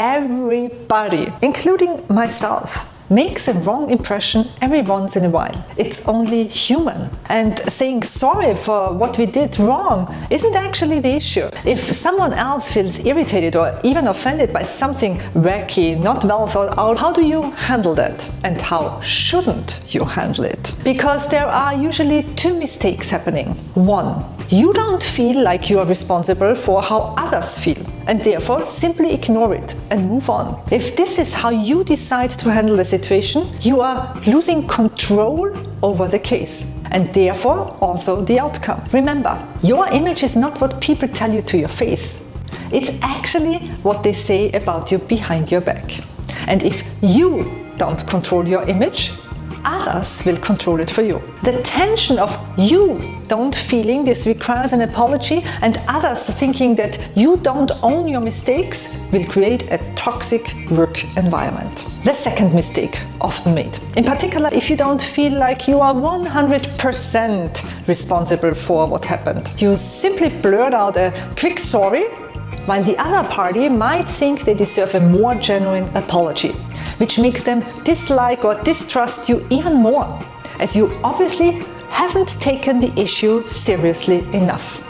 everybody, including myself, makes a wrong impression every once in a while. It's only human. And saying sorry for what we did wrong isn't actually the issue. If someone else feels irritated or even offended by something wacky, not well thought out, how do you handle that? And how shouldn't you handle it? Because there are usually two mistakes happening. One, you don't feel like you are responsible for how others feel and therefore simply ignore it and move on. If this is how you decide to handle the situation, you are losing control over the case and therefore also the outcome. Remember, your image is not what people tell you to your face. It's actually what they say about you behind your back. And if you don't control your image, others will control it for you. The tension of you don't feeling this requires an apology and others thinking that you don't own your mistakes will create a toxic work environment. The second mistake often made, in particular if you don't feel like you are 100% responsible for what happened. You simply blurt out a quick sorry while the other party might think they deserve a more genuine apology which makes them dislike or distrust you even more, as you obviously haven't taken the issue seriously enough.